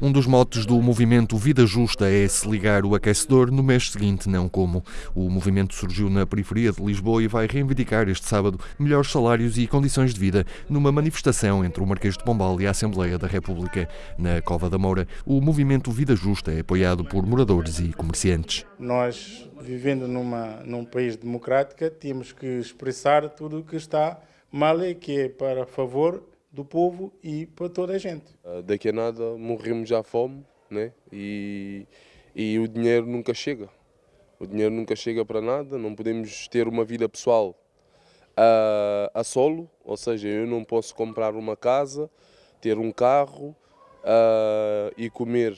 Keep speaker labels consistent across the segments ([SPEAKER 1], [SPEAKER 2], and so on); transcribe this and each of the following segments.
[SPEAKER 1] Um dos motes do movimento Vida Justa é se ligar o aquecedor no mês seguinte, não como. O movimento surgiu na periferia de Lisboa e vai reivindicar este sábado melhores salários e condições de vida numa manifestação entre o Marquês de Pombal e a Assembleia da República. Na Cova da Moura, o movimento Vida Justa é apoiado por moradores e comerciantes.
[SPEAKER 2] Nós, vivendo numa, num país democrático, temos que expressar tudo o que está mal e que é para favor do povo e para toda a gente.
[SPEAKER 3] Ah, daqui a nada morremos à fome né? e, e o dinheiro nunca chega. O dinheiro nunca chega para nada, não podemos ter uma vida pessoal a, a solo, ou seja, eu não posso comprar uma casa, ter um carro uh, e comer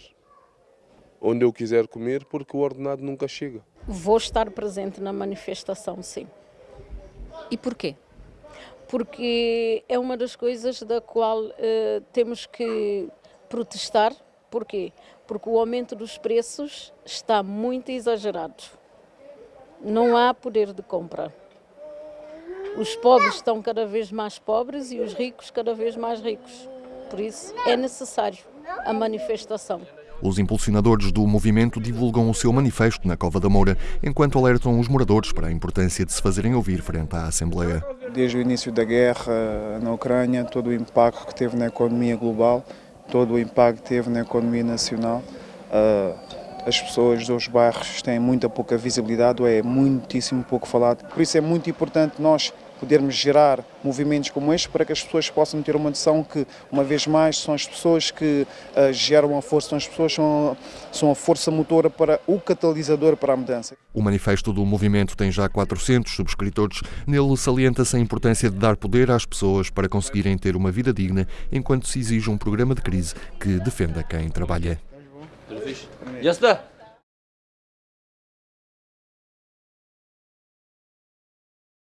[SPEAKER 3] onde eu quiser comer porque o ordenado nunca chega.
[SPEAKER 4] Vou estar presente na manifestação, sim.
[SPEAKER 5] E porquê?
[SPEAKER 4] Porque é uma das coisas da qual uh, temos que protestar. Porquê? Porque o aumento dos preços está muito exagerado. Não há poder de compra. Os pobres estão cada vez mais pobres e os ricos cada vez mais ricos. Por isso é necessário a manifestação.
[SPEAKER 1] Os impulsionadores do movimento divulgam o seu manifesto na Cova da Moura, enquanto alertam os moradores para a importância de se fazerem ouvir frente à Assembleia.
[SPEAKER 6] Desde o início da guerra na Ucrânia, todo o impacto que teve na economia global, todo o impacto que teve na economia nacional, ah, as pessoas dos bairros têm muita pouca visibilidade, ou é muitíssimo pouco falado. Por isso é muito importante nós podermos gerar movimentos como este para que as pessoas possam ter uma noção que, uma vez mais, são as pessoas que uh, geram a força, são as pessoas que são, são a força motora para o catalisador para a mudança.
[SPEAKER 1] O manifesto do movimento tem já 400 subscritores. Nele salienta-se a importância de dar poder às pessoas para conseguirem ter uma vida digna enquanto se exige um programa de crise que defenda quem trabalha.
[SPEAKER 7] Já está.